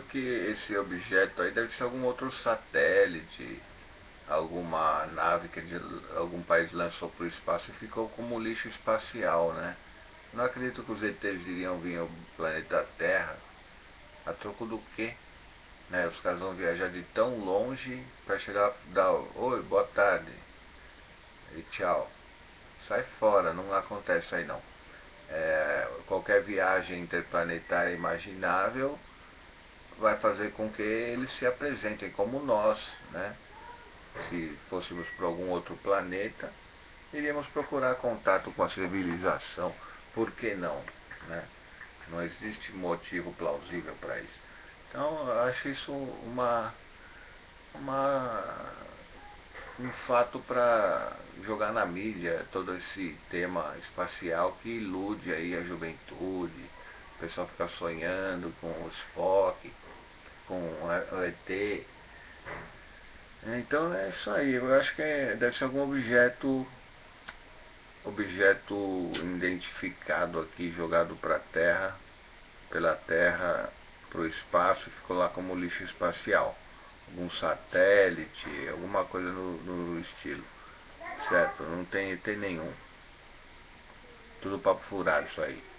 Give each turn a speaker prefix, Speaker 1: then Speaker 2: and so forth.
Speaker 1: que esse objeto aí deve ser algum outro satélite, alguma nave que de algum país lançou para o espaço e ficou como lixo espacial, né? Não acredito que os ETs iriam vir ao planeta Terra. A troco do quê? Né? Os caras vão viajar de tão longe para chegar dar oi, boa tarde e tchau. Sai fora, não acontece aí não. É, qualquer viagem interplanetária imaginável vai fazer com que eles se apresentem como nós, né? Se fôssemos para algum outro planeta, iríamos procurar contato com a civilização. Por que não? Né? Não existe motivo plausível para isso. Então, eu acho isso uma, uma, um fato para jogar na mídia todo esse tema espacial que ilude aí a juventude. Pessoal fica sonhando com o Spock, com o ET. Então é isso aí, eu acho que é, deve ser algum objeto objeto identificado aqui, jogado para a Terra, pela Terra para o espaço ficou lá como lixo espacial. Algum satélite, alguma coisa no, no estilo. Certo? Não tem ET nenhum. Tudo papo furado isso aí.